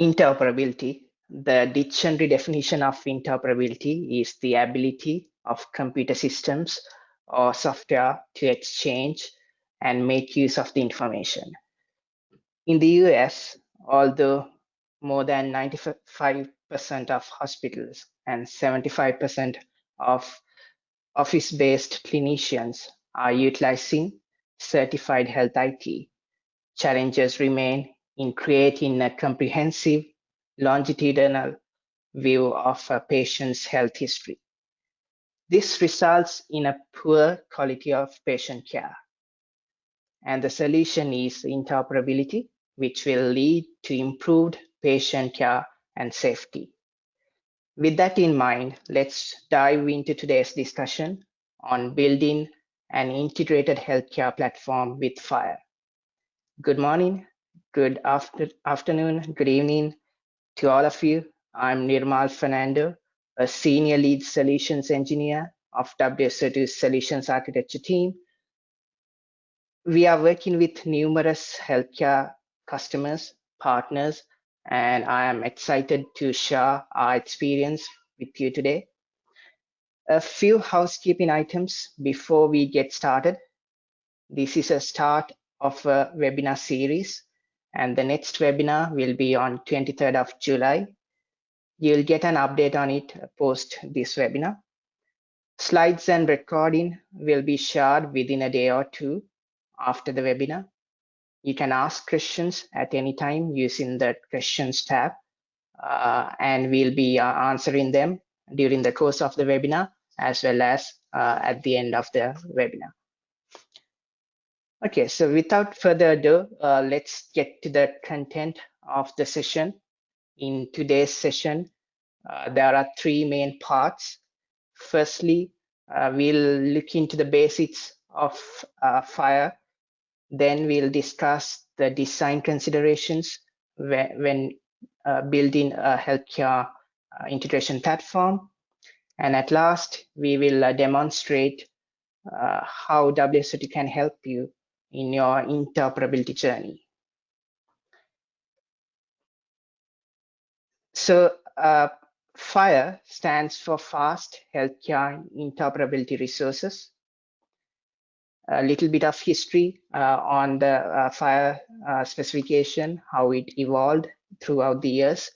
Interoperability. The dictionary definition of interoperability is the ability of computer systems or software to exchange and make use of the information. In the US, although more than 95% of hospitals and 75% of office-based clinicians are utilizing certified health IT, challenges remain in creating a comprehensive longitudinal view of a patient's health history. This results in a poor quality of patient care. And the solution is interoperability, which will lead to improved patient care and safety. With that in mind, let's dive into today's discussion on building an integrated healthcare platform with FHIR. Good morning, good after afternoon, good evening to all of you. I'm Nirmal Fernando, a senior lead solutions engineer of WSO2's solutions architecture team. We are working with numerous healthcare customers, partners, and I am excited to share our experience with you today. A few housekeeping items before we get started. This is a start of a webinar series and the next webinar will be on 23rd of July. You'll get an update on it post this webinar. Slides and recording will be shared within a day or two after the webinar. You can ask questions at any time using the questions tab uh, and we'll be uh, answering them during the course of the webinar as well as uh, at the end of the webinar. Okay, so without further ado, uh, let's get to the content of the session. In today's session, uh, there are three main parts. Firstly, uh, we'll look into the basics of uh, FHIR. Then we'll discuss the design considerations when, uh, building a healthcare uh, integration platform. And at last, we will demonstrate how WSO2 can help you in your interoperability journey. So uh, stands for Fast Healthcare Interoperability Resources. A little bit of history uh, on the uh, uh, specification, how it evolved throughout the years.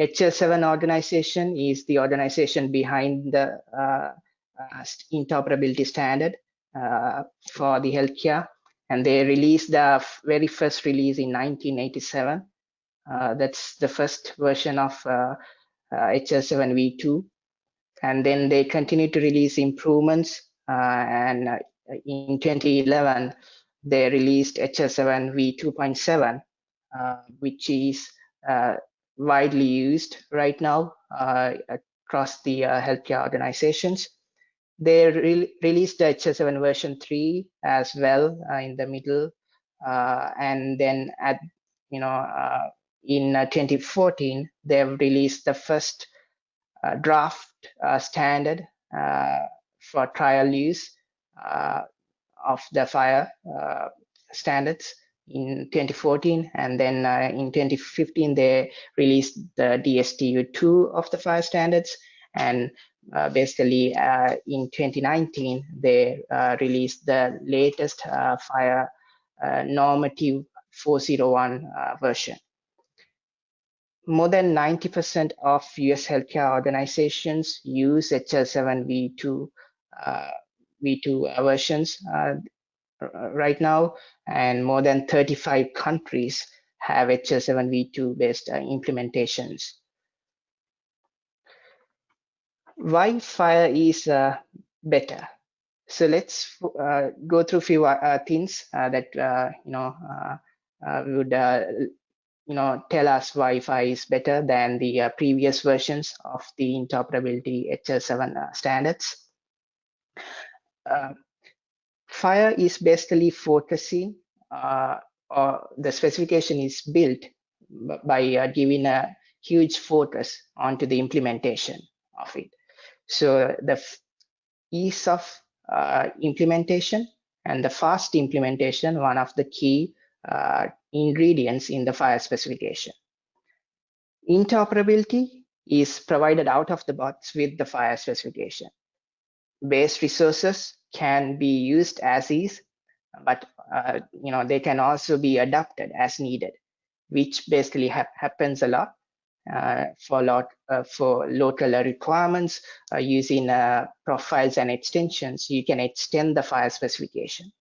HL7 organization is the organization behind the uh, uh, interoperability standard for the healthcare and they released the very first release in 1987. Uh, that's the first version of uh, uh, HL7 v2. And then they continued to release improvements. Uh, and uh, in 2011, they released HL7 v2.7, uh, which is widely used right now across the healthcare organizations. They re released the HL7 version 3 as well uh, in the middle. Uh, and then at, you know, uh, in uh, 2014, they've released the first uh, draft uh, standard for trial use of the FHIR standards in 2014 and then uh, in 2015 they released the DSTU2 of the FHIR standards and uh, basically uh, in 2019 they uh, released the latest FHIR normative 401 version. More than 90% of US healthcare organizations use HL7 v2 uh, v2 versions uh, right now, and more than 35 countries have HL7 v2 based uh, implementations why FHIR is uh, better. So let's uh, go through a few uh, things uh, that uh, you know would you know tell us why FHIR is better than the previous versions of the interoperability HL7 standards. FHIR is basically focusing or the specification is built by giving a huge focus onto the implementation of it. So the ease of uh, implementation and the fast implementation, one of the key uh, ingredients in the FHIR specification. Interoperability is provided out of the box with the FHIR specification. Base resources can be used as is, but uh, you know they can also be adapted as needed, which basically ha happens a lot for lot uh, for local requirements uh, using uh, profiles and extensions. You can extend the FHIR specification.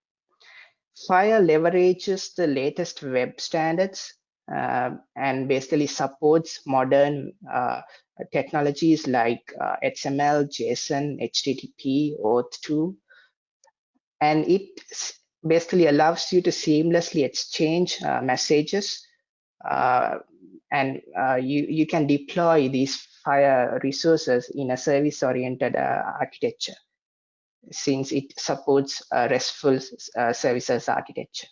FHIR leverages the latest web standards uh, and basically supports modern uh, technologies like uh, XML, JSON, HTTP, OAuth2, and it basically allows you to seamlessly exchange uh, messages uh, and uh, you, you can deploy these FHIR resources in a service-oriented architecture since it supports RESTful services architecture.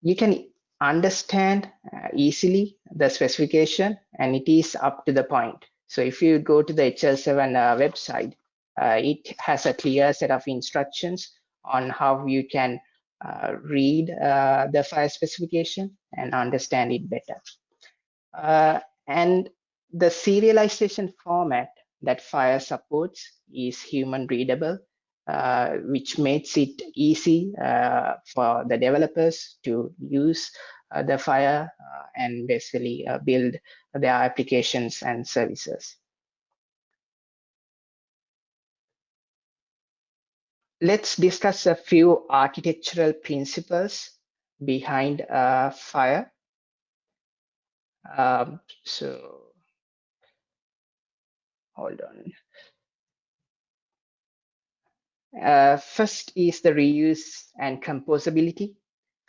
You can understand uh, easily the specification and it is up to the point. So if you go to the HL7 uh, website, uh, it has a clear set of instructions on how you can uh, read uh, the FHIR specification and understand it better. Uh, and the serialization format that FHIR supports is human readable uh, which makes it easy uh, for the developers to use uh, the FHIR uh, and basically uh, build their applications and services. Let's discuss a few architectural principles behind FHIR. Um, so hold on. Uh, first is the reuse and composability.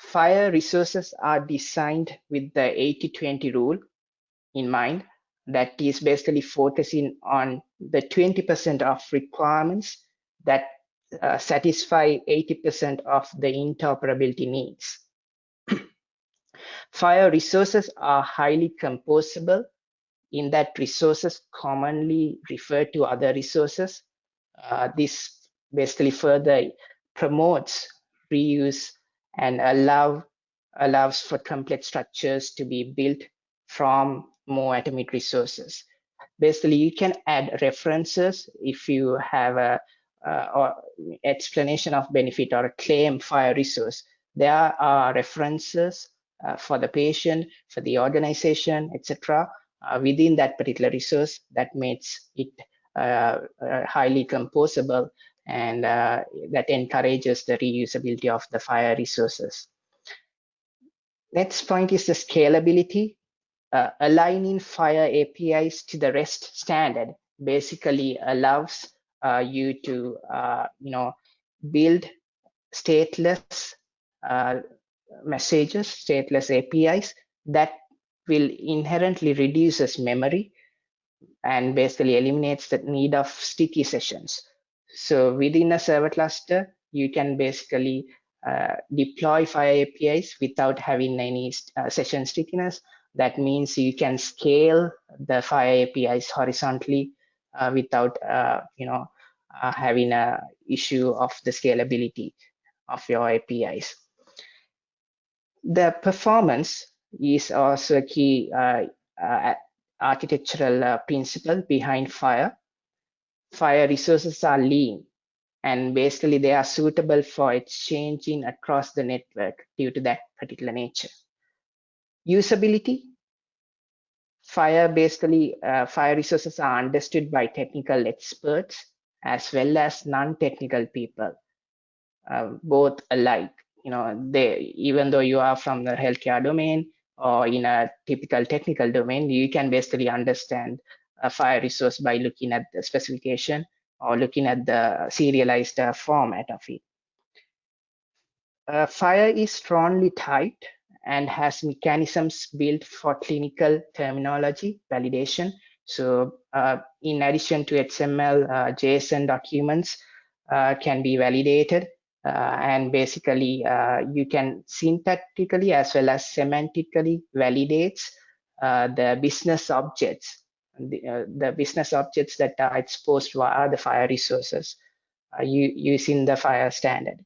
FHIR resources are designed with the 80-20 rule in mind. That is basically focusing on the 20% of requirements that uh, satisfy 80% of the interoperability needs. FHIR resources are highly composable in that resources commonly refer to other resources. Uh, this basically further promotes reuse and allow allows for complex structures to be built from more atomic resources. Basically, you can add references if you have a uh, or explanation of benefit or a claim for a resource. There are references for the patient, for the organization, etc. Uh, within that particular resource that makes it uh, uh, highly composable and uh, that encourages the reusability of the FHIR resources. Next point is the scalability. Uh, aligning FHIR APIs to the REST standard basically allows uh, you to, uh, you know, build stateless uh, messages, stateless APIs that will inherently reduces memory and basically eliminates the need of sticky sessions. So within a server cluster, you can basically uh, deploy FHIR APIs without having any uh, session stickiness. That means you can scale the FHIR APIs horizontally uh, without, uh, you know, uh, having a issue of the scalability of your APIs. The performance is also a key uh, architectural principle behind FHIR. FHIR resources are lean and basically they are suitable for exchanging across the network due to that particular nature. Usability. FHIR basically, uh, FHIR resources are understood by technical experts as well as non-technical people, uh, both alike. You know, they even though you are from the healthcare domain or in a typical technical domain, you can basically understand a FHIR resource by looking at the specification or looking at the serialized uh, format of it. Uh, FHIR is strongly typed and has mechanisms built for clinical terminology validation. So uh, in addition to XML, uh, JSON documents uh, can be validated and basically you can syntactically as well as semantically validates the business objects the, uh, the business objects that are exposed via the FHIR resources uh, using the FHIR standard.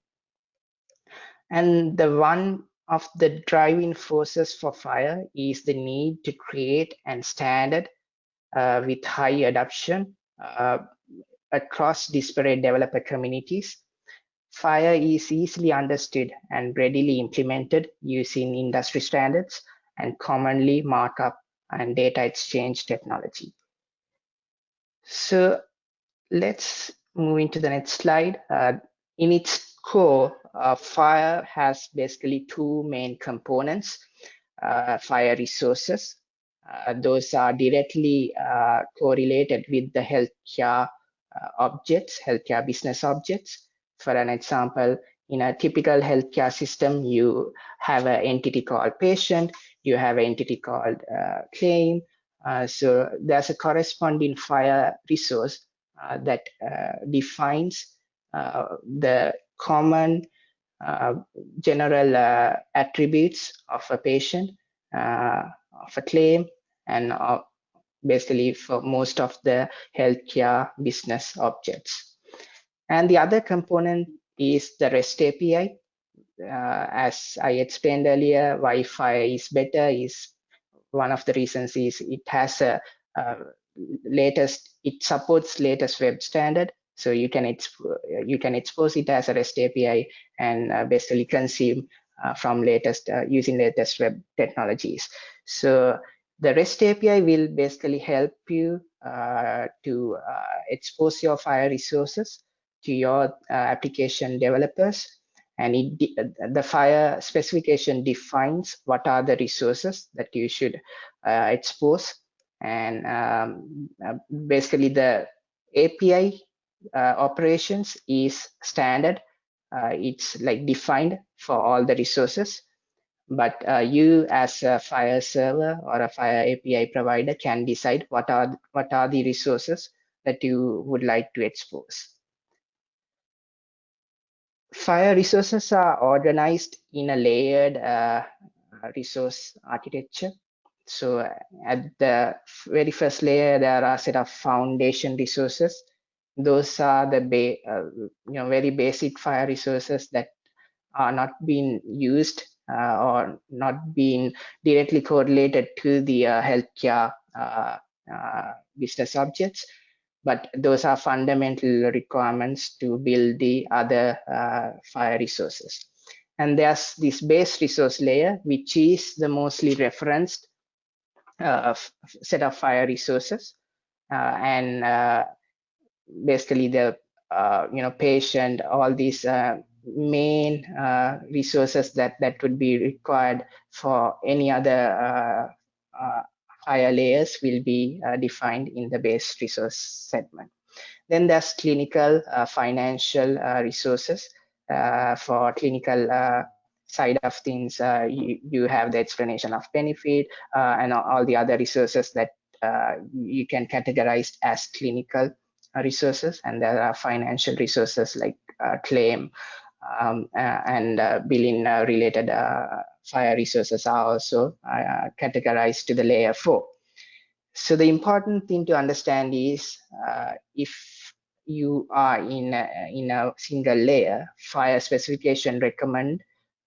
And the one of the driving forces for FHIR is the need to create and standard uh, with high adoption uh, across disparate developer communities. FHIR is easily understood and readily implemented using industry standards and commonly markup and data exchange technology. So let's move into the next slide. Uh, in its core, uh, FHIR has basically two main components, uh, FHIR resources. Uh, those are directly uh, correlated with the healthcare uh, objects, healthcare business objects. For an example, in a typical healthcare system, you have an entity called patient, you have an entity called claim, uh, so there's a corresponding FHIR resource uh, that uh, defines the common general attributes of a patient, of a claim, and basically for most of the healthcare business objects. And the other component is the REST API. Uh, as I explained earlier, why FHIR is better, is one of the reasons is it has a, a latest, it supports latest web standard. So you can you can expose it as a REST API and uh, basically consume uh, from latest uh, using latest web technologies. So the REST API will basically help you uh, to uh, expose your FHIR resources to your uh, application developers. And it, the FHIR specification defines what are the resources that you should uh, expose. And um, uh, basically the API uh, operations is standard. Uh, it's like defined for all the resources. But uh, you as a FHIR server or a FHIR API provider can decide what are what are the resources that you would like to expose FHIR resources are organized in a layered uh, resource architecture. So at the very first layer, there are a set of foundation resources. Those are the uh, you know very basic FHIR resources that are not being used uh, or not being directly correlated to the uh, healthcare uh, uh, business objects but those are fundamental requirements to build the other uh, FHIR resources. And there's this base resource layer, which is the mostly referenced uh, set of FHIR resources. Uh, and uh, basically the uh, you know patient, all these uh, main resources that, that would be required for any other higher layers will be uh, defined in the base resource segment. Then there's clinical uh, financial uh, resources for clinical side of things. you, you have the explanation of benefit and all the other resources that you can categorize as clinical resources and there are financial resources like uh, claim um, uh, and uh, billing related FHIR resources are also uh, categorized to the layer 4. So the important thing to understand is uh, if you are in a, in a single layer, FHIR specification recommend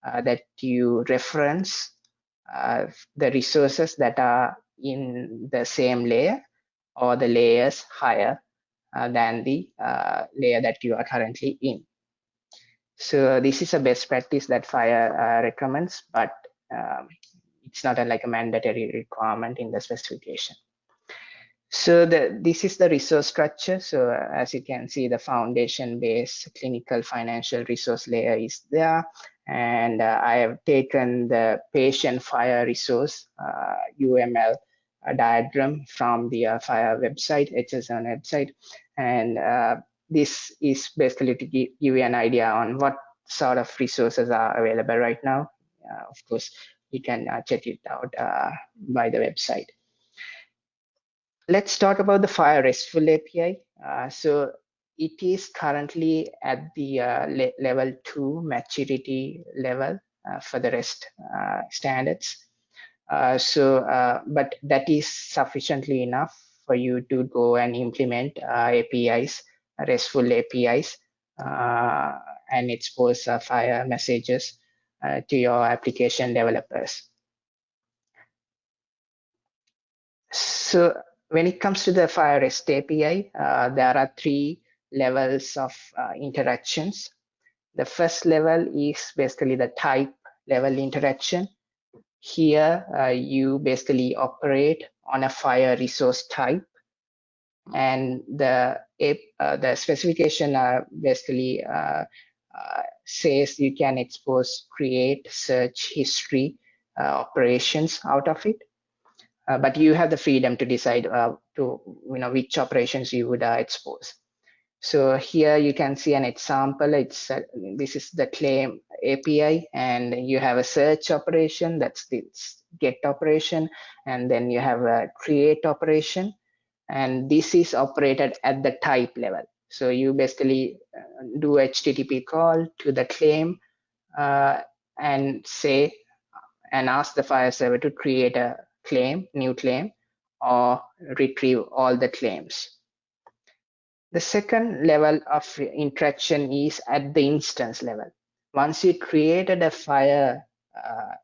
uh, that you reference uh, the resources that are in the same layer or the layers higher uh, than the uh, layer that you are currently in. So this is a best practice that FHIR uh, recommends, but um, it's not a, like a mandatory requirement in the specification. So the, this is the resource structure. So as you can see, the foundation-based clinical financial resource layer is there. And uh, I have taken the patient FHIR resource uh, UML uh, diagram from the uh, FHIR website, HSN website. And uh, this is basically to give you an idea on what sort of resources are available right now. Uh, of course, you can uh, check it out uh, by the website. Let's talk about the FHIR RESTful API. so it is currently at the le level two maturity level for the REST standards. Uh, so, uh, but that is sufficiently enough for you to go and implement uh, APIs RESTful APIs uh, and expose uh, FHIR messages uh, to your application developers. So when it comes to the FHIR REST API, uh, there are three levels of uh, interactions. The first level is basically the type level interaction. Here, uh, you basically operate on a FHIR resource type and the uh, the specification uh, basically uh, uh, says you can expose create search history uh, operations out of it. Uh, but you have the freedom to decide to you know which operations you would expose. So here you can see an example. It's this is the claim api and you have a search operation that's the get operation and then you have a create operation and this is operated at the type level. So you basically uh, do HTTP call to the claim uh, and say and ask the FHIR server to create a claim, new claim, or retrieve all the claims. The second level of interaction is at the instance level. Once you created a FHIR uh,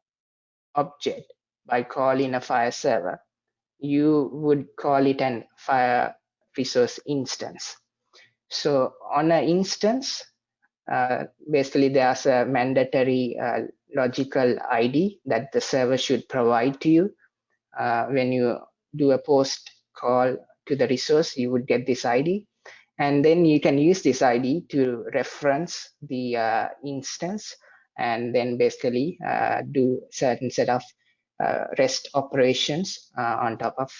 object by calling a FHIR server, you would call it an FHIR resource instance. So on an instance, uh, basically there's a mandatory uh, logical ID that the server should provide to you. Uh, when you do a post call to the resource, you would get this ID. And then you can use this ID to reference the uh, instance and then basically uh, do certain set of REST operations uh, on top of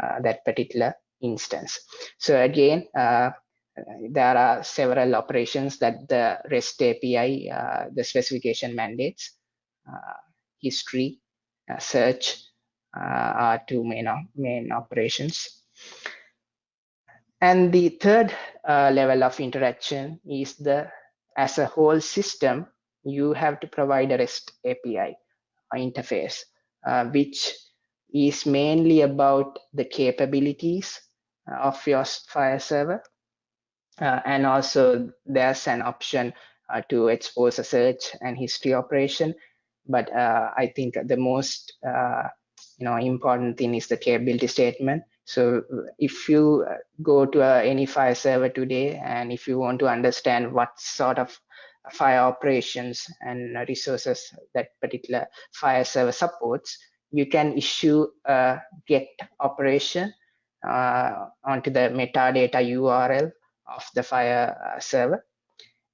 uh, that particular instance. So again, there are several operations that the REST API, the specification mandates, history, search are two main, main operations. And the third uh, level of interaction is the as a whole system, you have to provide a REST API interface uh, which is mainly about the capabilities of your FHIR server. Uh, and also there's an option uh, to expose a search and history operation. But uh, I think the most uh, you know important thing is the capability statement. So if you go to any FHIR server today and if you want to understand what sort of FHIR operations and resources that particular FHIR server supports, you can issue a get operation uh, onto the metadata URL of the FHIR uh, server.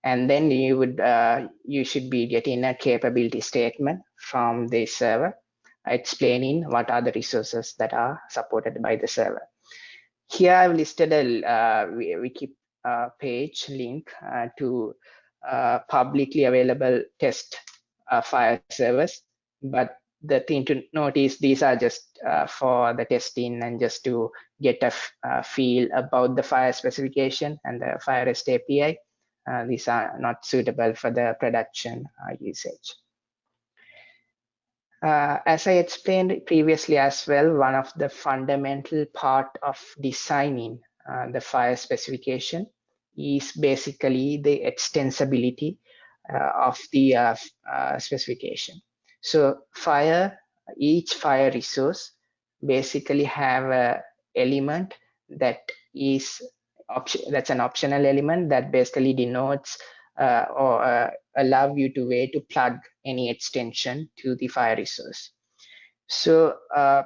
And then you would uh, you should be getting a capability statement from the server explaining what are the resources that are supported by the server. Here I've listed a uh, wiki page link uh, to publicly available test uh, FHIR servers, but the thing to note is these are just uh, for the testing and just to get a uh, feel about the FHIR specification and the FHIR REST API. Uh, these are not suitable for the production usage. Uh, as I explained previously as well, one of the fundamental part of designing uh, the FHIR specification is basically the extensibility uh, of the uh, uh, specification. So FHIR, each FHIR resource basically have a element that is option that's an optional element that basically denotes uh, or uh, allow you to way to plug any extension to the FHIR resource. So uh,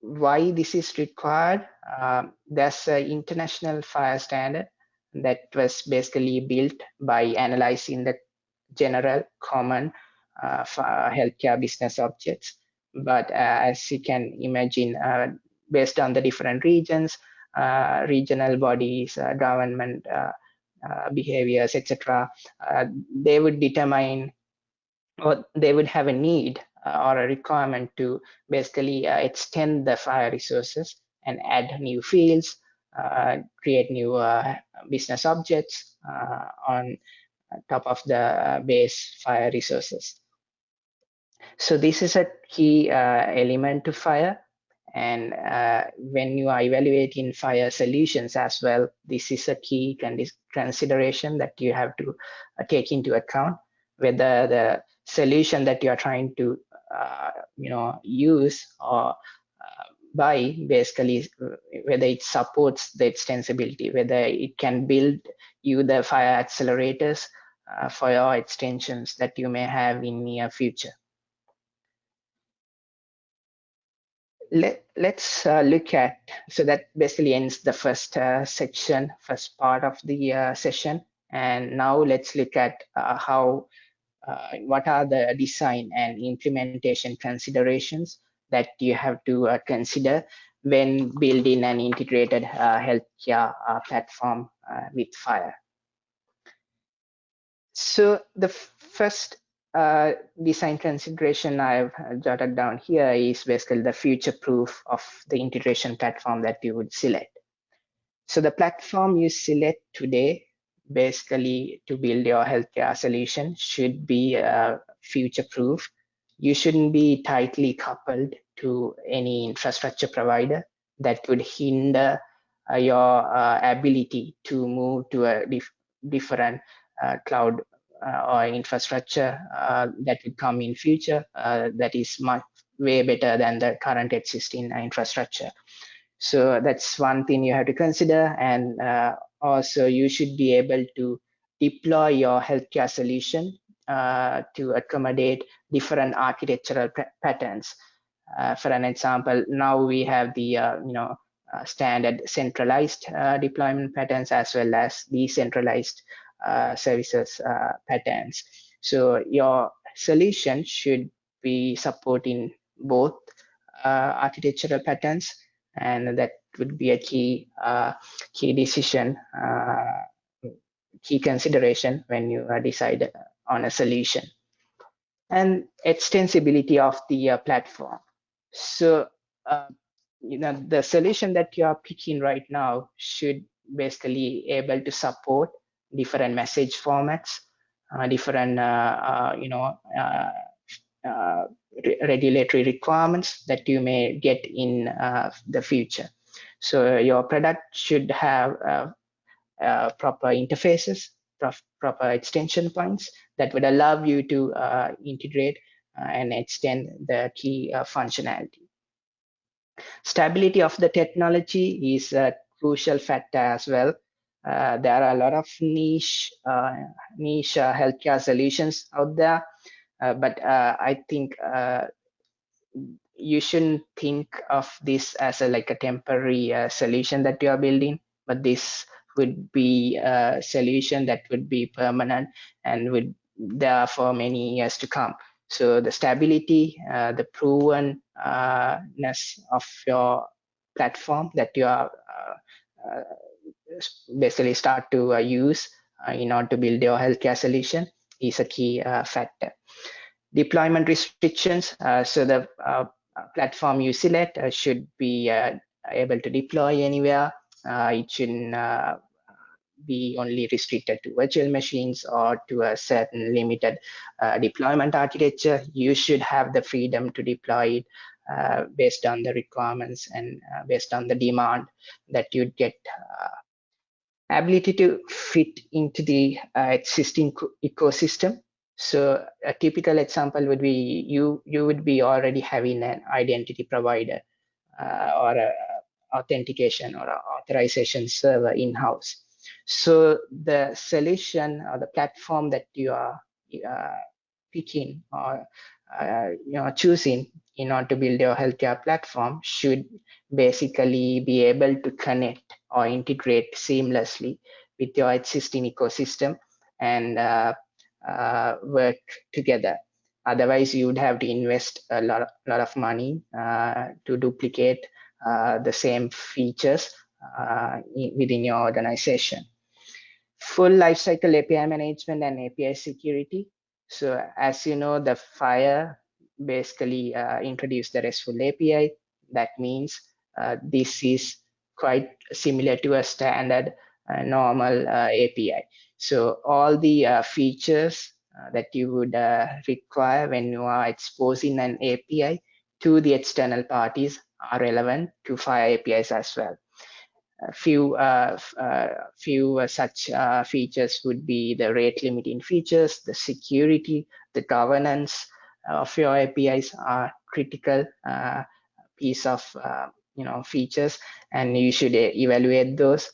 why this is required? Um, there's an international FHIR standard that was basically built by analyzing the general common uh, uh healthcare business objects. But uh, as you can imagine, uh, based on the different regions, regional bodies, government behaviors, etc., they would determine or they would have a need or a requirement to basically extend the FHIR resources and add new fields, uh, create new uh, business objects uh, on top of the base FHIR resources. So this is a key element to FHIR. And when you are evaluating FHIR solutions as well, this is a key consideration that you have to take into account whether the solution that you are trying to uh, you know use or uh, buy basically whether it supports the extensibility whether it can build you the FHIR accelerators uh, for your extensions that you may have in near future Let, us uh, look at, so that basically ends the first uh, section, first part of the uh, session. And now let's look at uh, how, uh, what are the design and implementation considerations that you have to uh, consider when building an integrated healthcare platform with FHIR. So the first uh, design consideration I've jotted down here is basically the future proof of the integration platform that you would select. So the platform you select today, basically to build your healthcare solution should be uh, future proof. You shouldn't be tightly coupled to any infrastructure provider that would hinder uh, your uh, ability to move to a dif different uh, cloud uh, or infrastructure uh, that would come in future that is much way better than the current existing infrastructure. So that's one thing you have to consider. And also you should be able to deploy your healthcare solution uh, to accommodate different architectural patterns. Uh, for an example, now we have the uh, you know standard centralized deployment patterns as well as decentralized uh, services uh, patterns. So your solution should be supporting both uh, architectural patterns, and that would be a key key decision, key consideration when you decide on a solution. And extensibility of the uh, platform. So uh, you know the solution that you are picking right now should basically able to support different message formats, uh, different, uh, uh, you know, uh, re regulatory requirements that you may get in the future. So your product should have proper interfaces, proper extension points that would allow you to uh, integrate uh, and extend the key uh, functionality. Stability of the technology is a crucial factor as well uh, there are a lot of niche uh, niche uh, healthcare solutions out there, but I think you shouldn't think of this as a like a temporary solution that you are building, but this would be a solution that would be permanent and would there for many years to come. So the stability, uh, the provenness of your platform that you are uh, uh, basically start to uh, use uh, in order to build your healthcare solution is a key uh, factor. Deployment restrictions. so the platform you select should be able to deploy anywhere. it shouldn't be only restricted to virtual machines or to a certain limited uh, deployment architecture. You should have the freedom to deploy it uh, based on the requirements and uh, based on the demand that you'd get ability to fit into the uh, existing ecosystem. So a typical example would be you you would be already having an identity provider uh, or a authentication or authorization server in-house. So the solution or the platform that you are uh, picking or uh, you know choosing in order to build your healthcare platform should basically be able to connect or integrate seamlessly with your existing ecosystem and uh, uh, work together. Otherwise, you would have to invest a lot, of, lot of money uh, to duplicate uh, the same features uh, within your organization. Full lifecycle API management and API security. So as you know, the FHIR basically uh, introduced the RESTful API. That means this is quite similar to a standard uh, normal uh, API. So all the uh, features that you would require when you are exposing an API to the external parties are relevant to FHIR APIs as well. Few uh, uh, few such features would be the rate limiting features, the security, the governance of your APIs are critical piece of you know features, and you should evaluate those.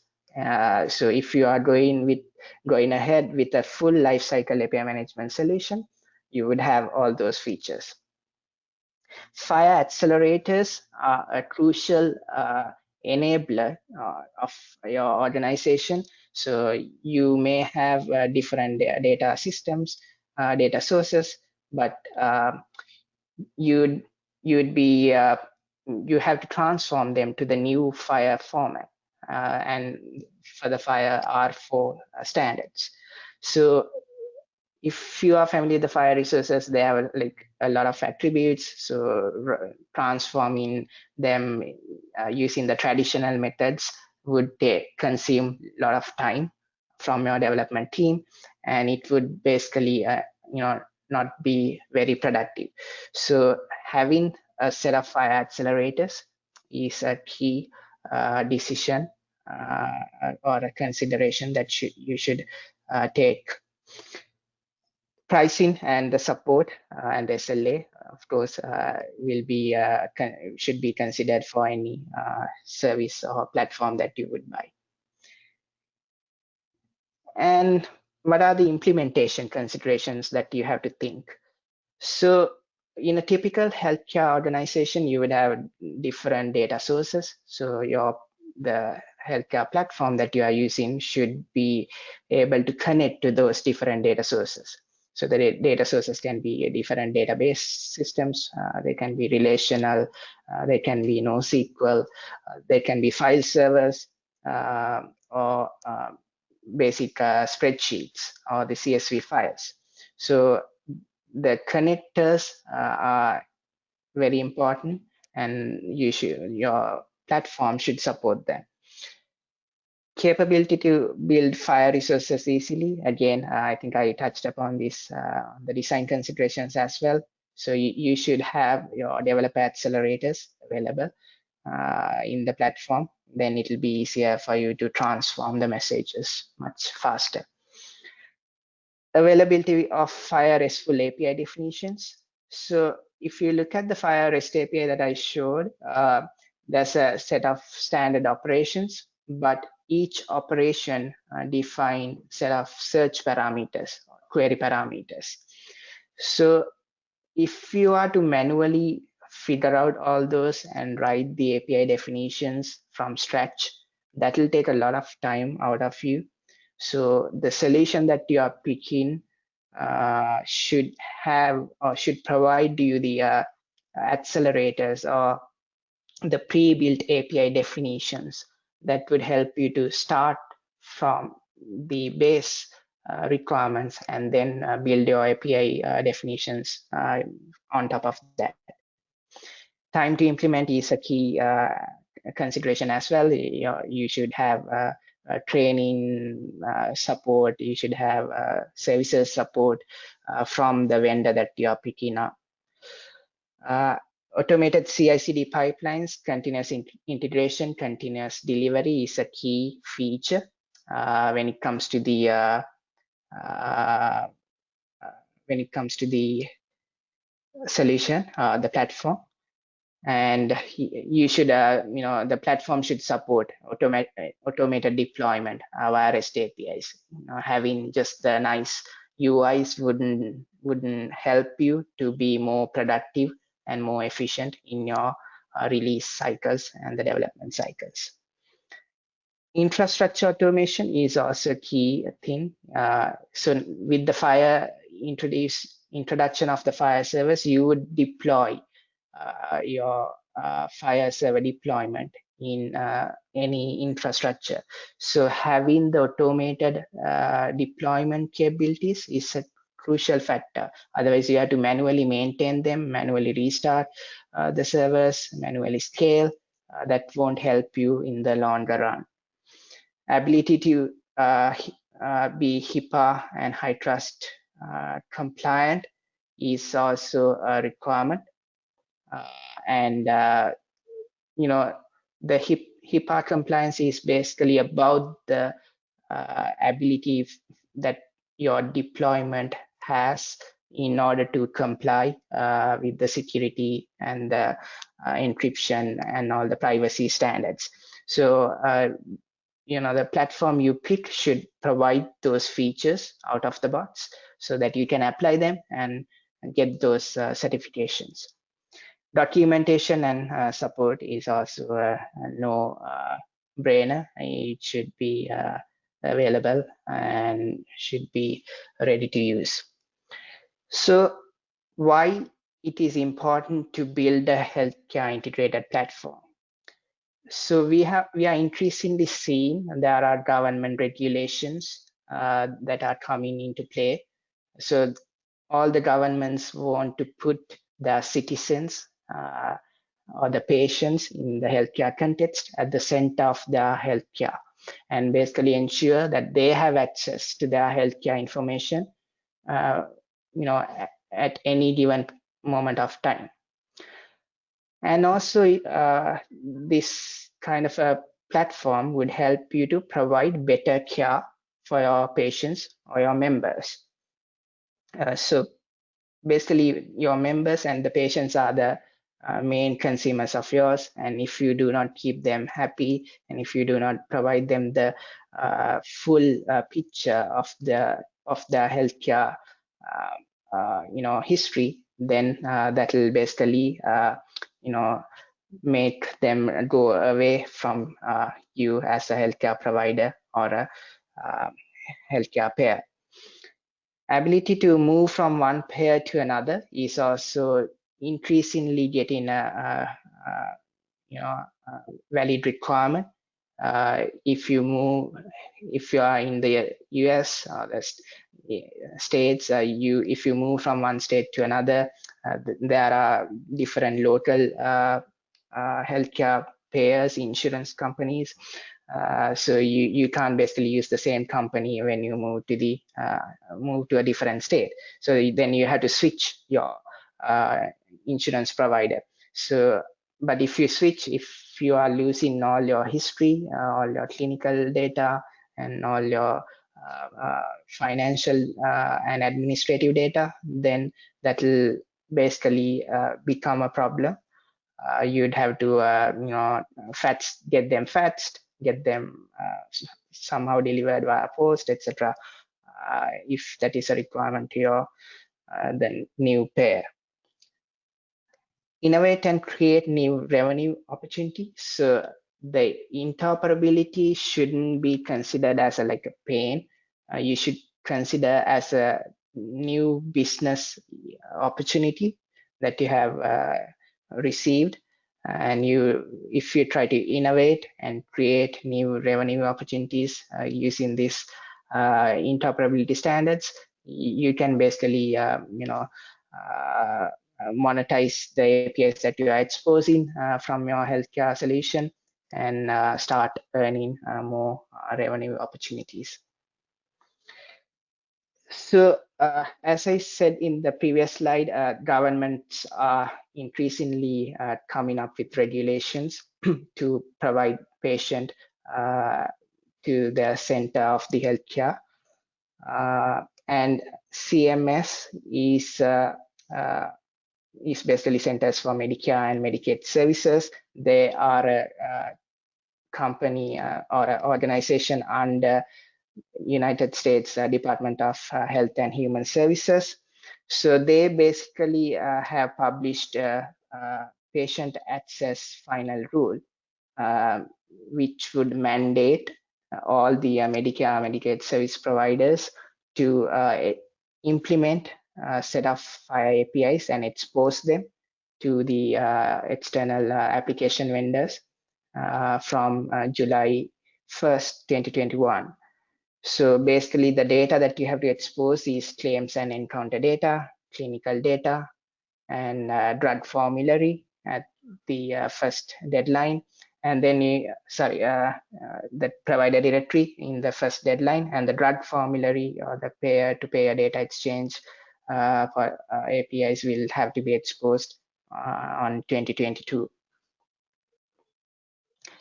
so if you are going with going ahead with a full lifecycle API management solution, you would have all those features. FHIR accelerators are a crucial uh, enabler uh, of your organization. So you may have uh, different data systems, uh, data sources, but uh, you'd you'd be uh, you have to transform them to the new FHIR format and for the FHIR R4 standards. So if you are familiar with the FHIR resources, they have like a lot of attributes. So transforming them uh, using the traditional methods would take, consume a lot of time from your development team, and it would basically, uh, you know, not be very productive. So having a set of FHIR accelerators is a key uh, decision uh, or a consideration that should, you should uh, take pricing and the support uh, and SLA, of course, uh, will be uh, should be considered for any service or platform that you would buy. And what are the implementation considerations that you have to think? So in a typical healthcare organization, you would have different data sources. So your the healthcare platform that you are using should be able to connect to those different data sources. So the data sources can be different database systems. Uh, they can be relational. Uh, they can be NoSQL. Uh, they can be file servers uh, or uh, basic uh, spreadsheets or the CSV files. So the connectors are very important, and you should your platform should support them capability to build FHIR resources easily. Again, uh, I think I touched upon this, uh, the design considerations as well. So you, you should have your developer accelerators available uh, in the platform. Then it will be easier for you to transform the messages much faster. Availability of FHIR RESTful API definitions. So if you look at the FHIR REST API that I showed, uh, there's a set of standard operations, but each operation uh, define set of search parameters, query parameters. So if you are to manually figure out all those and write the API definitions from scratch, that will take a lot of time out of you. So the solution that you are picking uh, should have or should provide you the uh, accelerators or the pre-built API definitions that would help you to start from the base uh, requirements and then uh, build your API uh, definitions uh, on top of that. Time to implement is a key uh, consideration as well. You, you should have uh, training support, you should have services support from the vendor that you are picking up automated CI/CD pipelines, continuous in integration, continuous delivery is a key feature uh, when it comes to the uh, uh, when it comes to the solution, uh, the platform. And you should, uh, you know, the platform should support automate, automated deployment via REST APIs. You know, having just the nice UIs wouldn't wouldn't help you to be more productive and more efficient in your uh, release cycles and the development cycles. Infrastructure automation is also a key thing. Uh, so with the FHIR introduce, introduction of the FHIR service, you would deploy uh, your uh, FHIR server deployment in uh, any infrastructure. So having the automated uh, deployment capabilities is a crucial factor. Otherwise, you have to manually maintain them, manually restart uh, the servers, manually scale. Uh, that won't help you in the longer run. Ability to uh, uh be HIPAA and HITRUST uh, compliant is also a requirement. Uh, and, you know, the HIPAA compliance is basically about the ability that your deployment has in order to comply uh, with the security and the uh, encryption and all the privacy standards. So, uh, you know, the platform you pick should provide those features out of the box so that you can apply them and get those uh, certifications. Documentation and uh, support is also a, a no brainer. It should be available and should be ready to use. So why it is important to build a healthcare integrated platform? So we have we are increasingly seeing there are government regulations uh, that are coming into play. So all the governments want to put their citizens uh, or the patients in the healthcare context at the center of their healthcare and basically ensure that they have access to their healthcare information, uh, you know, at any given moment of time. And also, uh, this kind of a platform would help you to provide better care for your patients or your members. Uh, so basically, your members and the patients are the uh, main consumers of yours and if you do not keep them happy and if you do not provide them the uh, full uh, picture of the of the healthcare Uh, uh, you know history then uh, that will basically uh, you know make them go away from you as a healthcare provider or a healthcare payer ability to move from one payer to another is also increasingly getting a, a, a you know a valid requirement. Uh, if you move, if you are in the U.S. or the states, uh, you if you move from one state to another, uh, there are different local uh, uh, healthcare payers, insurance companies. Uh, so you, you can't basically use the same company when you move to the move to a different state. So then you have to switch your insurance provider. So, but if you switch, if you are losing all your history, uh, all your clinical data, and all your uh, uh, financial uh, and administrative data, then that will basically uh, become a problem. Uh, you'd have to, you know, fetch, get them fetched, get them somehow delivered via post, etc. if that is a requirement to your then new payer innovate and create new revenue opportunities. So the interoperability shouldn't be considered as a, like a pain. Uh, you should consider as a new business opportunity that you have uh, received and you if you try to innovate and create new revenue opportunities uh, using these uh, interoperability standards you can basically uh, you know uh, monetize the APIs that you are exposing uh, from your healthcare solution and uh, start earning more revenue opportunities. So uh, as I said in the previous slide, uh, governments are increasingly uh, coming up with regulations to provide patient to the center of the healthcare. and CMS is is basically Centers for Medicare and Medicaid Services. They are a, a company uh, or an organization under United States uh, Department of uh, Health and Human Services. So they basically uh, have published a, a, patient access final rule, which would mandate all the uh, Medicare Medicaid service providers to uh, implement uh, set of APIs and expose them to the uh, external uh, application vendors from July 1st, 2021. So basically the data that you have to expose is claims and encounter data, clinical data, and uh, drug formulary at the uh, first deadline. And then you, sorry, uh, the provider directory in the first deadline and the drug formulary or the payer to payer data exchange uh, for uh, APIs will have to be exposed uh, on 2022.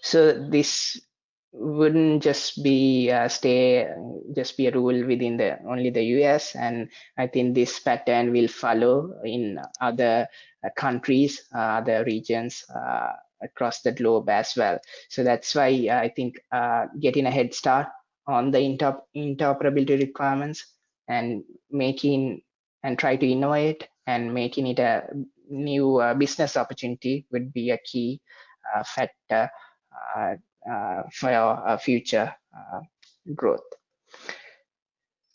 So this wouldn't just be uh, stay just be a rule within the only the US and I think this pattern will follow in other uh, countries uh, other regions uh, across the globe as well so that's why I think uh, getting a head start on the inter interoperability requirements and making and try to innovate and making it a new uh, business opportunity would be a key factor uh, for our future uh, growth.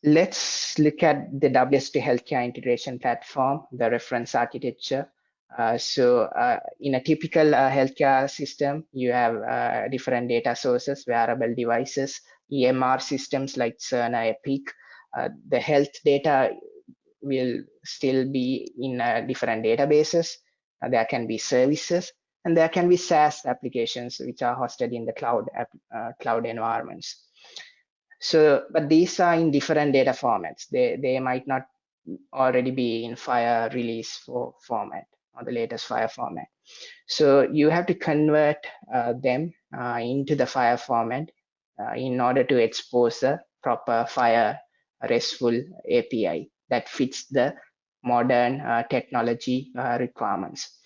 Let's look at the WSO2 healthcare integration platform, the reference architecture. Uh, so uh, in a typical uh, healthcare system, you have uh, different data sources, wearable devices, EMR systems like Cerner, Epic. the health data will still be in different databases. there can be services and there can be SaaS applications which are hosted in the cloud uh, cloud environments. So, but these are in different data formats. They they might not already be in FHIR release for format or the latest FHIR format. So you have to convert uh, them uh, into the FHIR format uh, in order to expose a proper FHIR RESTful API that fits the modern uh, technology uh, requirements.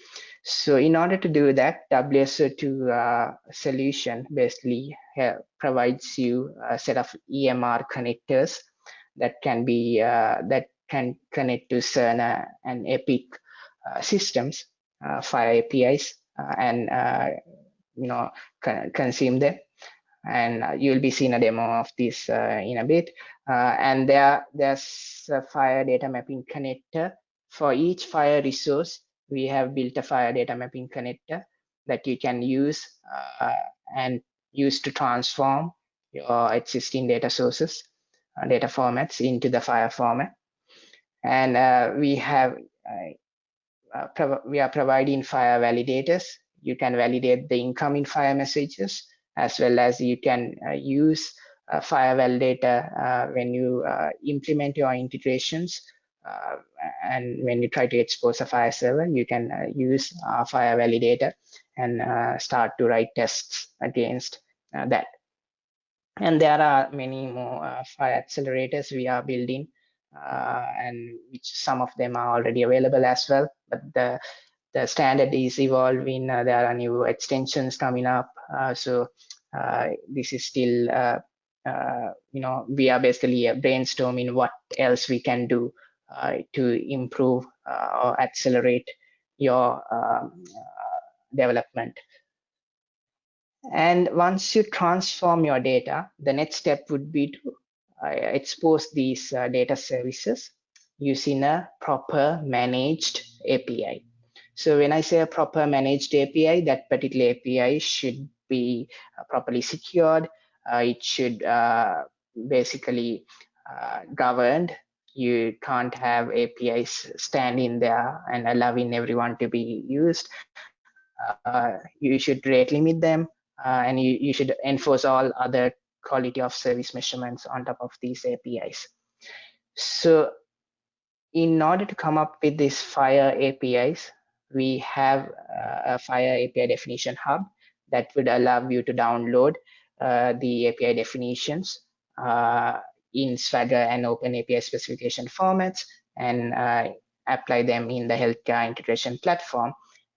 So in order to do that, WSO2 uh, solution basically uh, provides you a set of EMR connectors that can be uh, that can connect to Cerner and Epic systems via APIs and you know consume them. And you'll be seeing a demo of this in a bit. and there there's a FHIR data mapping connector for each FHIR resource we have built a FHIR data mapping connector that you can use uh, and use to transform your existing data sources, uh, data formats into the FHIR format. And uh, we have uh, uh, we are providing FHIR validators. You can validate the incoming FHIR messages as well as you can uh, use FHIR validator when you implement your integrations uh, and when you try to expose a FHIR server, you can uh, use a FHIR validator and uh, start to write tests against that. And there are many more FHIR accelerators we are building, and which some of them are already available as well. But the the standard is evolving. Uh, there are new extensions coming up. Uh, so uh, this is still, you know, we are basically brainstorming what else we can do uh, to improve uh, or accelerate your um, uh, development. And once you transform your data, the next step would be to expose these data services using a proper managed API. So when I say a proper managed API, that particular API should be uh, properly secured. Uh, it should uh, basically governed you can't have APIs standing there and allowing everyone to be used. Uh, you should rate limit them uh, and you, you should enforce all other quality of service measurements on top of these APIs. So in order to come up with these FHIR APIs, we have a FHIR API definition hub that would allow you to download uh, the API definitions uh, in Swagger and Open API specification formats and uh, apply them in the healthcare integration platform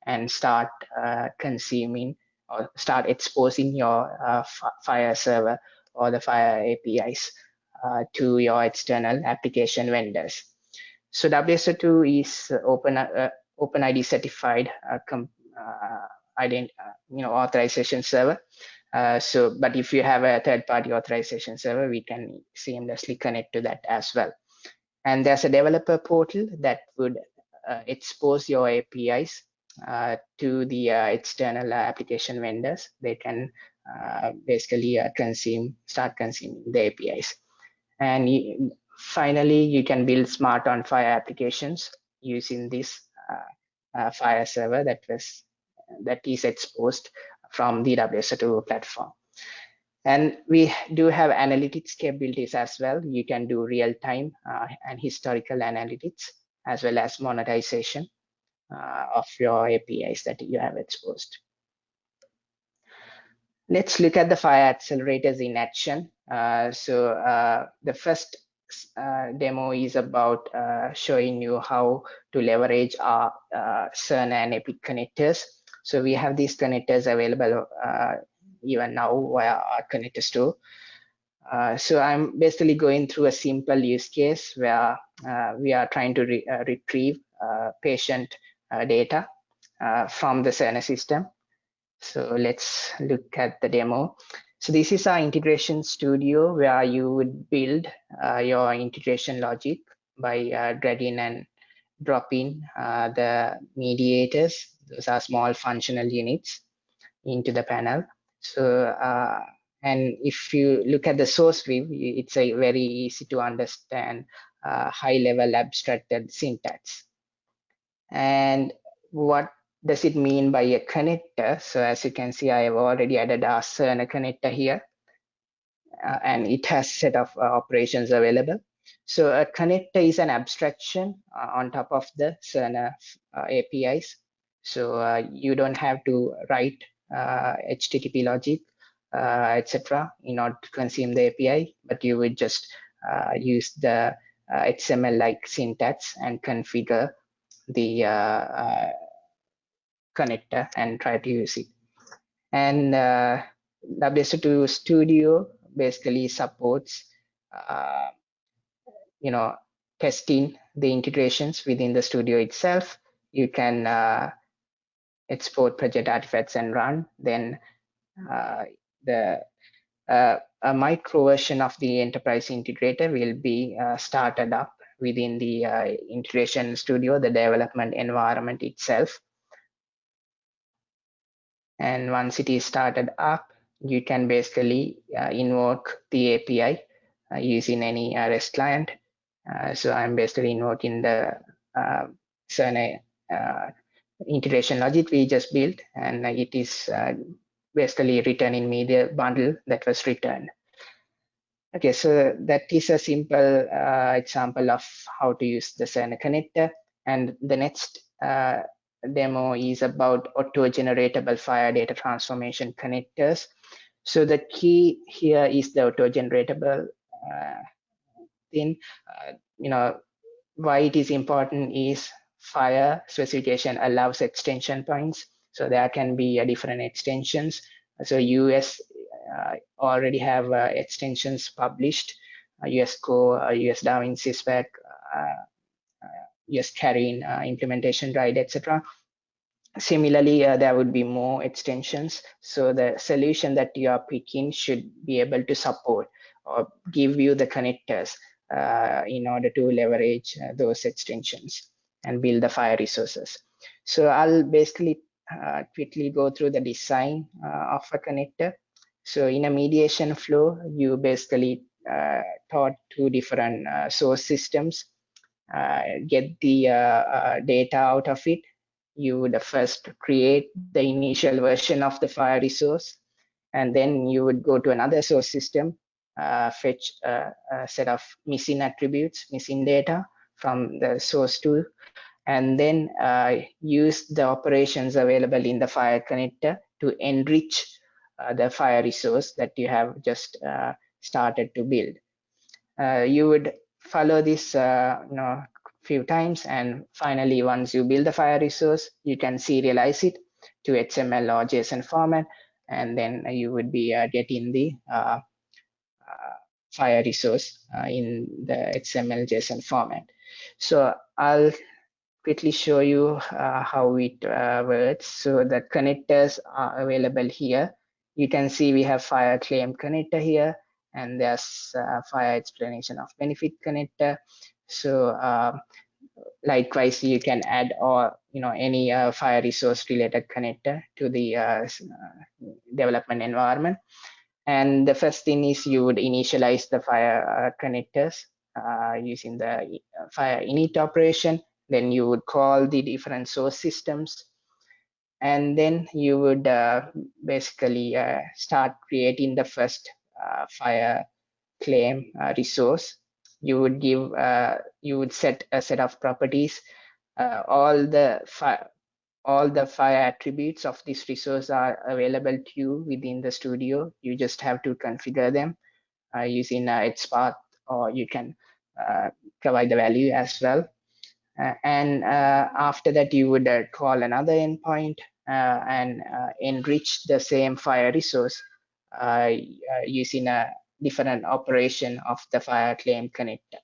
and start uh, consuming or start exposing your uh, FHIR server or the FHIR APIs uh, to your external application vendors. So WSO2 is open OpenID certified uh, ident you know authorization server uh, so, but if you have a third-party authorization server, we can seamlessly connect to that as well. And there's a developer portal that would uh, expose your APIs uh, to the uh, external application vendors. They can uh, basically consume, start consuming the APIs. And you, finally, you can build smart on FHIR applications using this FHIR server that was that is exposed from the WSO2 platform. And we do have analytics capabilities as well. You can do real-time uh, and historical analytics as well as monetization uh, of your APIs that you have exposed. Let's look at the FHIR accelerators in action. Uh, so uh, the first uh, demo is about uh, showing you how to leverage our uh, CERN and EPIC connectors. So we have these connectors available uh, even now via our connector store. so I'm basically going through a simple use case where we are trying to re retrieve patient data from the Cerner system. So let's look at the demo. So this is our integration studio where you would build uh, your integration logic by uh, dragging and dropping uh, the mediators. Those are small functional units into the panel. So, uh, and if you look at the source view, it's a very easy to understand uh, high level abstracted syntax. And what does it mean by a connector? So as you can see, I have already added a Cerner connector here, uh, and it has set of uh, operations available. So a connector is an abstraction uh, on top of the Cerner uh, APIs. So uh, you don't have to write HTTP uh, logic, etc., in order to consume the API, but you would just use the XML-like syntax and configure the connector and try to use it. And uh, WSO2 Studio basically supports, uh, you know, testing the integrations within the studio itself. You can uh, export project artifacts and run. Then uh, the uh, a micro version of the enterprise integrator will be uh, started up within the integration studio, the development environment itself. And once it is started up, you can basically uh, invoke the API uh, using any REST client. Uh, so I'm basically invoking the uh, uh, integration logic we just built, and it is uh, basically returning me the bundle that was returned. Okay, so that is a simple example of how to use the Cerner connector. And the next uh, demo is about auto-generatable FHIR data transformation connectors. So the key here is the auto-generatable uh, thing. Uh, you know, why it is important is FHIR specification allows extension points. So there can be uh, different extensions. So US uh, already have uh, extensions published, US Core, US DaVinci spec, just CARIN uh, implementation right, etc. Similarly, uh, there would be more extensions. So the solution that you are picking should be able to support or give you the connectors uh, in order to leverage uh, those extensions and build the FHIR resources. So I'll basically uh, quickly go through the design uh, of a connector. So in a mediation flow, you basically taught two different source systems uh, get the uh, uh, data out of it, you would first create the initial version of the FHIR resource, and then you would go to another source system, fetch a, a set of missing attributes, missing data from the source tool, and then uh, use the operations available in the FHIR connector to enrich uh, the FHIR resource that you have just uh, started to build. you would follow this uh, you know few times and finally once you build the FHIR resource you can serialize it to HTML or json format and then you would be uh, getting the uh, uh FHIR resource uh, in the HTML json format. So i'll quickly show you uh, how it works. So the connectors are available here. You can see we have FHIR claim connector here and there's uh, FHIR explanation of benefit connector. So uh, likewise, you can add or you know any uh, FHIR resource related connector to the uh, uh, development environment. And the first thing is you would initialize the FHIR uh, connectors using the FHIR init operation. Then you would call the different source systems and then you would basically start creating the first FHIR claim uh, resource you would give uh, you would set a set of properties all the FHIR all the FHIR attributes of this resource are available to you within the studio. You just have to configure them uh, using uh, its path, or you can uh, provide the value as well. Uh, and uh, after that, you would uh, call another endpoint and enrich the same FHIR resource using a different operation of the FHIR claim connector.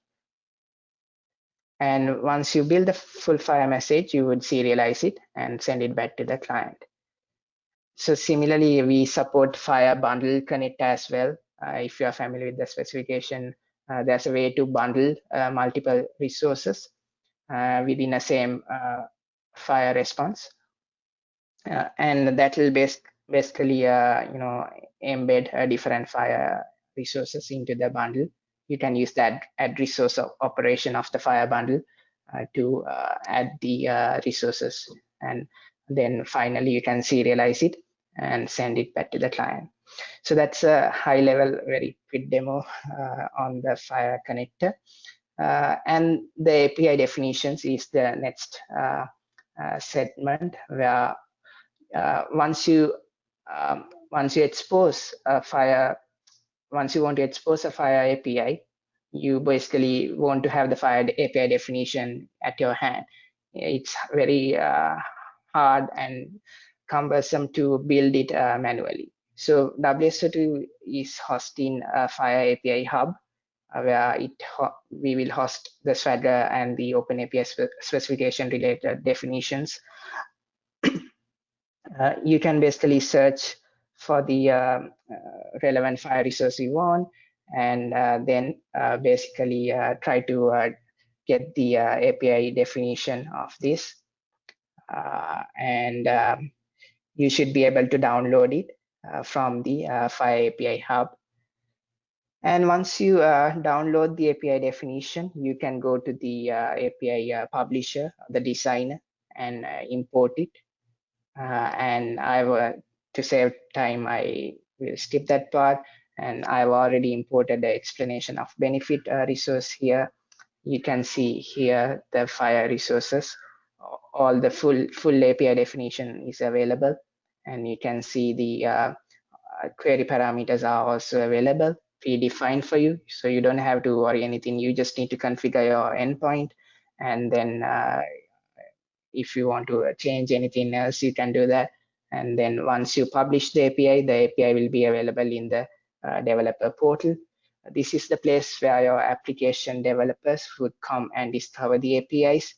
And once you build the full FHIR message, you would serialize it and send it back to the client. So similarly, we support FHIR Bundle connector as well. Uh, if you are familiar with the specification, uh, there's a way to bundle uh, multiple resources uh, within a same uh, FHIR response. Uh, and that will bas basically, you know, embed a different FHIR resources into the bundle. You can use that add resource operation of the FHIR bundle uh, to uh, add the uh, resources. And then finally you can serialize it and send it back to the client. So that's a high level very quick demo uh, on the FHIR connector. Uh, and the api definitions is the next uh, segment where once you um, once you expose a FHIR once you want to expose a FHIR API, you basically want to have the FHIR API definition at your hand. It's very uh, hard and cumbersome to build it uh, manually. So WSO2 is hosting a FHIR API hub uh, where it we will host the Swagger and the OpenAPI spe specification related definitions. Uh, you can basically search for the uh, uh, relevant FHIR resource you want, and uh, then basically try to get the API definition of this. and um, you should be able to download it from the FHIR API Hub. And once you uh, download the API definition, you can go to the uh, API uh, publisher, the designer, and import it. And I will, to save time, I will skip that part. And I've already imported the explanation of benefit uh, resource here. You can see here the FHIR resources. All the full full API definition is available, and you can see the uh, uh, query parameters are also available predefined for you, so you don't have to worry anything. You just need to configure your endpoint, and then uh, if you want to change anything else, you can do that and then once you publish the API, the API will be available in the uh, developer portal. This is the place where your application developers would come and discover the APIs.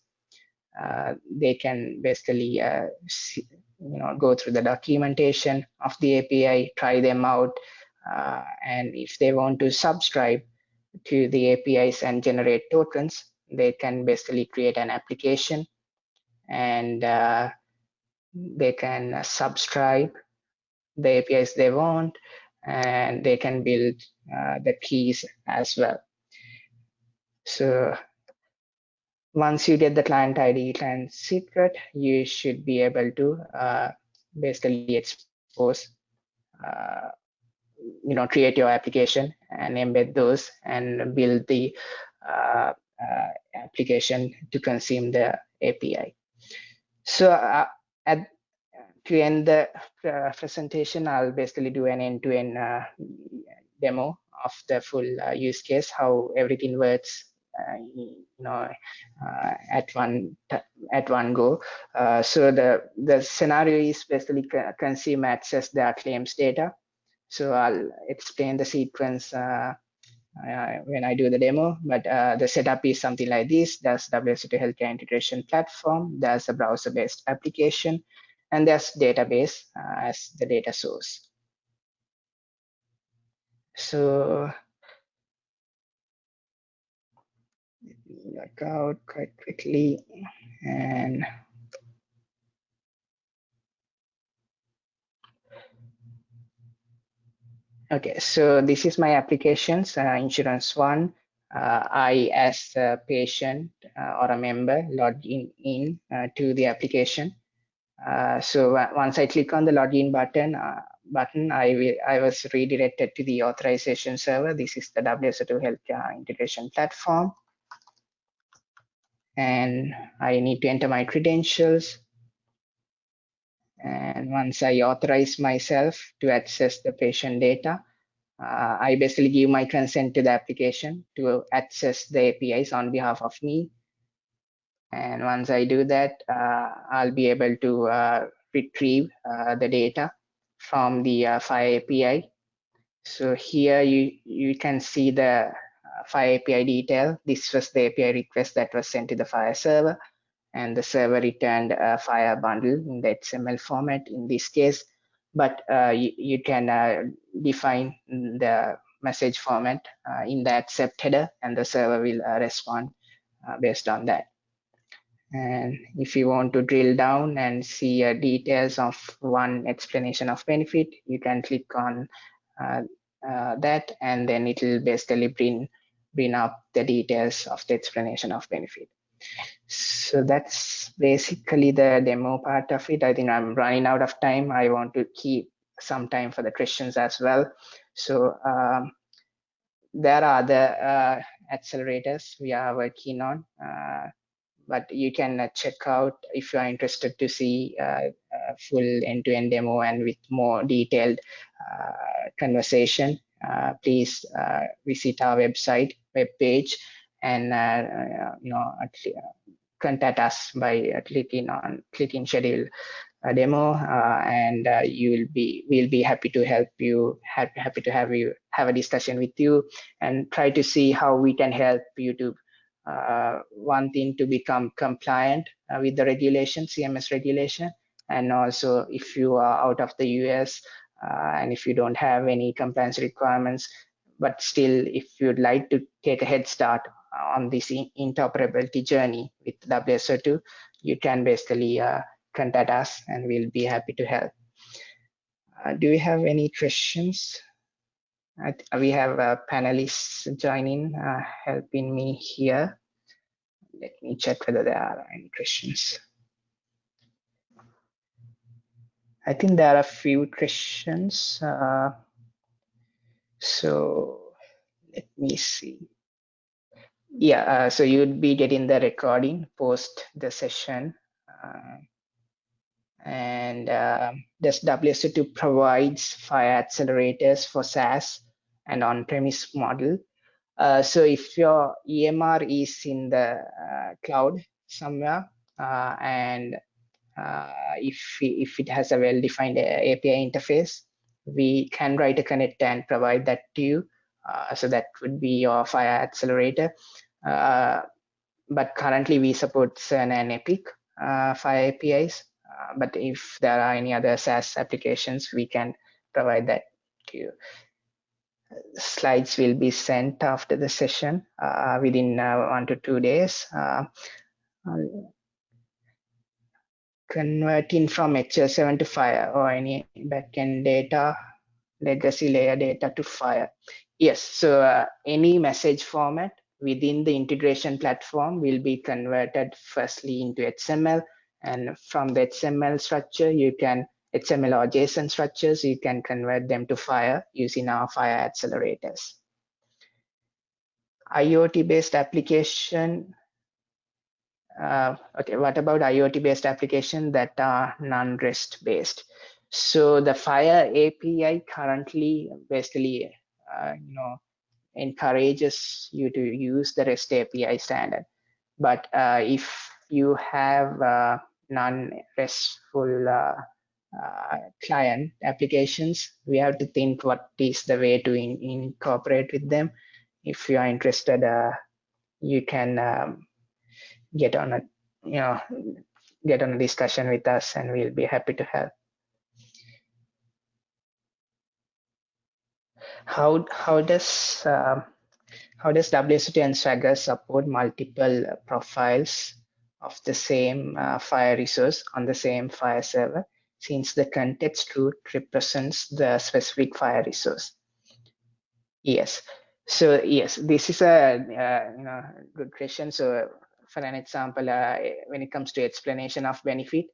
Uh, they can basically uh, see, you know go through the documentation of the API, try them out, uh, and if they want to subscribe to the APIs and generate tokens, they can basically create an application and uh, they can subscribe the APIs they want, and they can build uh, the keys as well. So once you get the client ID, client secret, you should be able to uh, basically expose, uh, you know, create your application and embed those and build the uh, uh application to consume the API. So uh, at to end the uh, presentation, I'll basically do an end-to-end -end, uh, demo of the full uh, use case, how everything works, uh, you know, uh, at one at one go. Uh, so the the scenario is basically consume access their claims data. So I'll explain the sequence uh, when I do the demo, but uh, the setup is something like this. There's WSO2 Healthcare Integration Platform, there's a browser-based application, and there's database uh, as the data source. So let me log out quite quickly and Okay, so this is my applications, uh, insurance one. Uh, I, as a patient uh, or a member, log in, uh, to the application. Uh, so once I click on the login button, uh, button, I I was redirected to the authorization server. This is the WSO2 Healthcare Integration Platform. And I need to enter my credentials. And once I authorize myself to access the patient data, uh, I basically give my consent to the application to access the APIs on behalf of me. And once I do that, uh, I'll be able to uh, retrieve uh, the data from the uh, FHIR API. So here you, you can see the uh, FHIR API detail. This was the API request that was sent to the FHIR server and the server returned a FHIR bundle in the XML format in this case but uh, you, you, can uh, define the message format uh, in the accept header and the server will respond based on that. And if you want to drill down and see uh, details of one explanation of benefit, you can click on uh, uh, that and then it will basically bring, bring up the details of the explanation of benefit. So that's basically the demo part of it. I think I'm running out of time. I want to keep some time for the questions as well. So um, there are the uh, accelerators we are working on, uh, but you can uh, check out if you are interested to see uh, full end-to-end -end demo and with more detailed uh, conversation. Uh, please visit our website, web page, and you know contact us by clicking on clicking schedule a demo uh, and uh, you will be we'll be happy to help you happy, happy to have you have a discussion with you and try to see how we can help you to uh, one thing to become compliant uh, with the regulation cms regulation. And also if you are out of the us uh, and if you don't have any compliance requirements but still if you'd like to take a head start on this interoperability journey with WSO2, you can basically uh, contact us and we'll be happy to help. Uh, do you have any questions? we have uh, panelists joining, uh, helping me here. Let me check whether there are any questions. I think there are a few questions. Uh, so let me see. Yeah, uh, so you'd be getting the recording post the session. Uh, and uh, this WSO2 provides FHIR accelerators for SaaS and on-premise model. Uh, so if your EMR is in the uh, cloud somewhere uh, and uh, if, if it has a well-defined API interface, we can write a connector and provide that to you. So that would be your FHIR accelerator. But currently we support CERN and Epic FHIR APIs. Uh, but if there are any other SaaS applications, we can provide that to you. Slides will be sent after the session uh, within uh, one to two days. Uh, converting from HL7 to FHIR or any backend data, legacy layer data to FHIR. Yes, so uh, any message format within the integration platform will be converted firstly into XML and from the XML structure, you can XML or JSON structures, you can convert them to FHIR using our FHIR accelerators. IoT-based application. Uh, okay, what about IoT-based application that are non-REST based? So the FHIR API currently basically, uh, you know, encourages you to use the REST API standard. But uh, if you have non-RESTful uh, uh, client applications, we have to think what is the way to in, incorporate with them. If you are interested, uh, you can um, get on a you know get on a discussion with us, and we'll be happy to help. How how does uh, how does WSO2 and Swagger support multiple profiles of the same uh, FHIR resource on the same FHIR server since the context root represents the specific FHIR resource. Yes, so yes, this is a uh, you know good question. So for an example, uh, when it comes to explanation of benefit,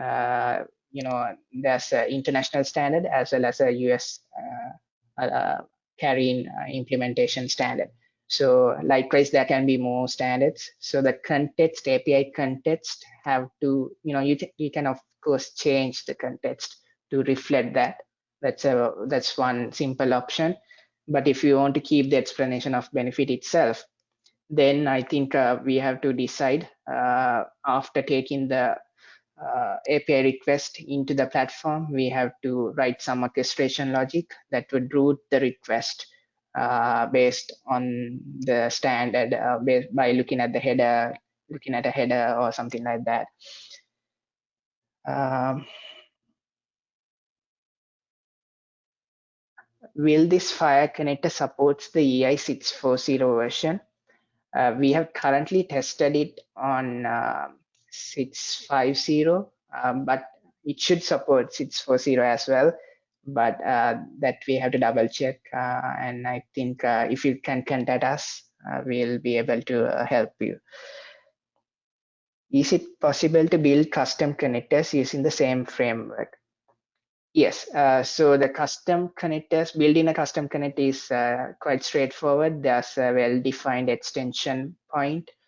uh, you know there's an international standard as well as a US uh, CARIN implementation standard. So likewise, there can be more standards. So the context, API context have to, you know, you, you can of course change the context to reflect that. That's a that's one simple option. But if you want to keep the explanation of benefit itself, then I think uh, we have to decide uh, after taking the uh, API request into the platform, we have to write some orchestration logic that would route the request uh, based on the standard uh, by looking at the header, looking at a header or something like that. Um, will this FHIR connector supports the EI640 version? Uh, we have currently tested it on uh, 650, um, but it should support 640 as well. But uh, that we have to double check. Uh, and I think uh, if you can contact us, uh, we'll be able to help you. Is it possible to build custom connectors using the same framework? Yes, uh, so the custom connectors, building a custom connector is uh, quite straightforward. There's a well-defined extension point, uh,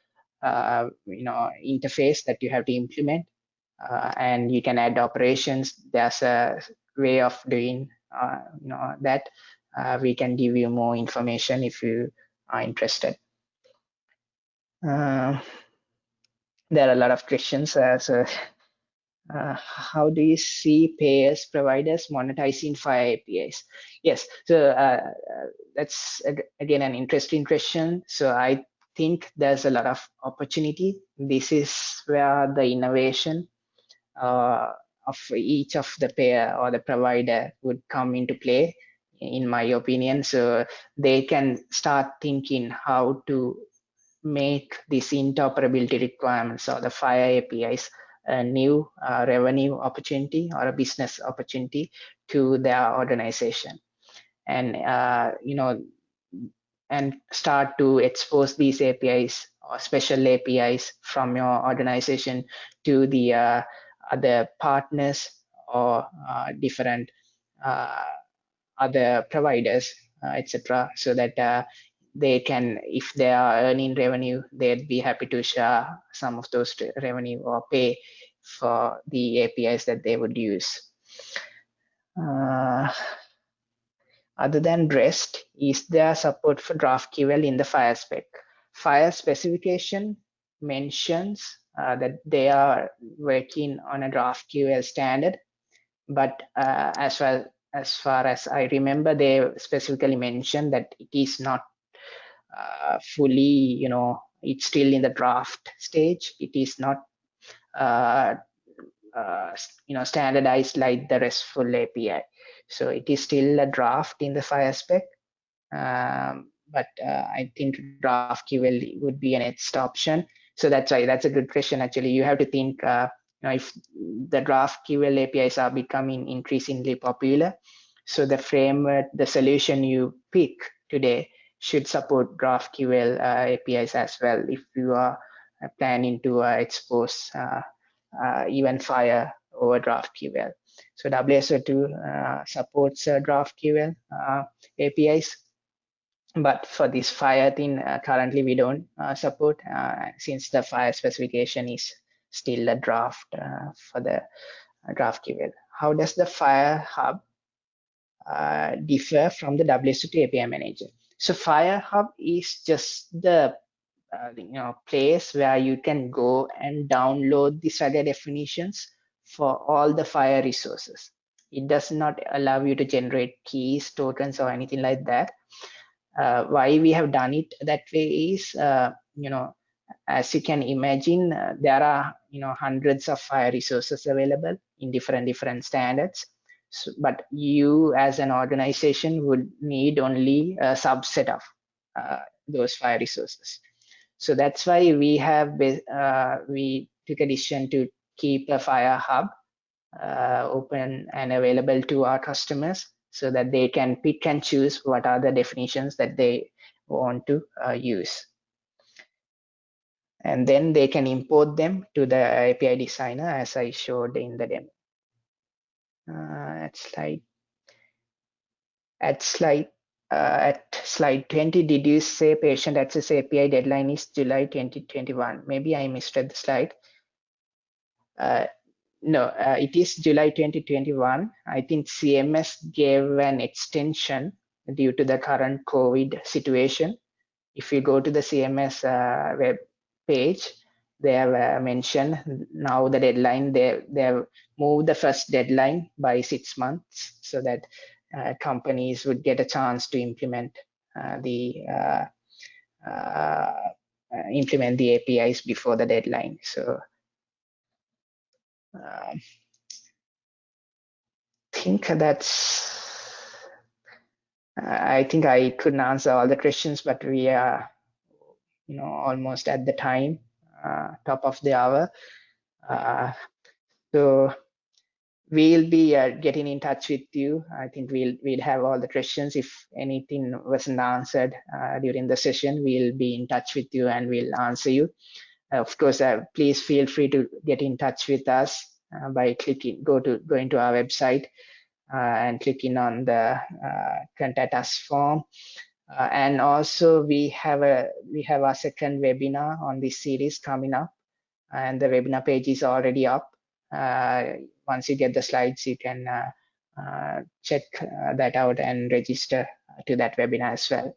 you know, interface that you have to implement, uh, and you can add operations. There's a way of doing, uh, you know, that. Uh, we can give you more information if you are interested. there are a lot of questions, so uh, how do you see payers providers monetizing FHIR apis yes so uh, uh, that's again an interesting question so i think there's a lot of opportunity. This is where the innovation uh, of each of the payer or the provider would come into play in my opinion. So they can start thinking how to make these interoperability requirements or the FHIR apis a new uh, revenue opportunity or a business opportunity to their organization. And uh, you know and start to expose these apis or special apis from your organization to the uh, other partners or uh, different uh, other providers uh, etc so that they can if they are earning revenue they'd be happy to share some of those revenue or pay for the apis that they would use. Uh, other than rest is there support for graphql in the FHIR spec FHIR specification mentions uh, that they are working on a graphql standard but uh, as well as far as I remember, they specifically mentioned that it is not uh, fully, you know, it's still in the draft stage. It is not, uh, uh, you know, standardized like the RESTful API. So it is still a draft in the FHIR spec. Um, but uh, I think GraphQL would be an next option. So that's why that's a good question. Actually, you have to think, uh, you know, if the GraphQL APIs are becoming increasingly popular, so the framework, the solution you pick today should support GraphQL uh, APIs as well if you are uh, planning to uh, expose even FHIR over GraphQL. So WSO2 uh, supports uh, GraphQL uh, APIs, but for this FHIR thing, currently we don't support since the FHIR specification is still a draft for the GraphQL. How does the FHIR Hub uh, differ from the WSO2 API Manager? So FHIR Hub is just the uh, you know place where you can go and download the Swagger definitions for all the FHIR resources. It does not allow you to generate keys, tokens, or anything like that. Uh, why we have done it that way is, uh, you know, as you can imagine, uh, there are you know hundreds of FHIR resources available in different different standards so, but you as an organization would need only a subset of uh, those FHIR resources. So that's why we have uh, we took a decision to keep the FHIR hub uh, open and available to our customers so that they can pick and choose what are the definitions that they want to uh, use. And then they can import them to the API designer as I showed in the demo uh, at slide at slide at slide 20, did you say patient access API deadline is July 2021? Maybe I misread the slide. Uh, no, uh, it is July 2021. I think CMS gave an extension due to the current COVID situation. If you go to the CMS uh, web page, they have mentioned now the deadline, they, they have moved the first deadline by six months so that uh, companies would get a chance to implement uh, the uh, implement the APIs before the deadline. So I think that's I think I couldn't answer all the questions, but we are, you know, almost at the time, uh, top of the hour. Uh, so we'll be uh, getting in touch with you. I think we'll we'll have all the questions. If anything wasn't answered uh, during the session, we'll be in touch with you and we'll answer you. Uh, of course, uh, please feel free to get in touch with us uh, by clicking go to going to our website uh, and clicking on the contact us form. and also we have a we have our second webinar on this series coming up, and the webinar page is already up once you get the slides, you can uh, uh, check uh, that out and register to that webinar as well.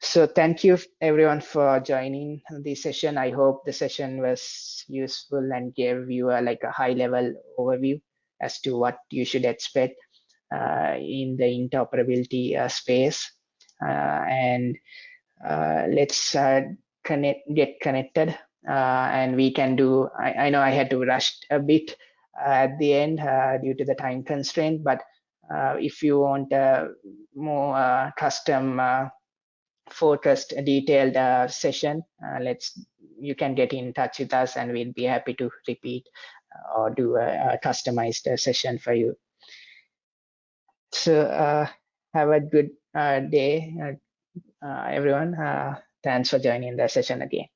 So thank you everyone for joining the session. I hope the session was useful and gave you a, like a high level overview as to what you should expect uh, in the interoperability uh, space. Uh, and let's connect, get connected and we can do, I, I know I had to rush a bit at the end uh, due to the time constraint. But uh, if you want more custom focused detailed session, let's you can get in touch with us and we'll be happy to repeat or do a, a customized session for you. So uh, have a good uh, day, uh, everyone. thanks for joining the session again.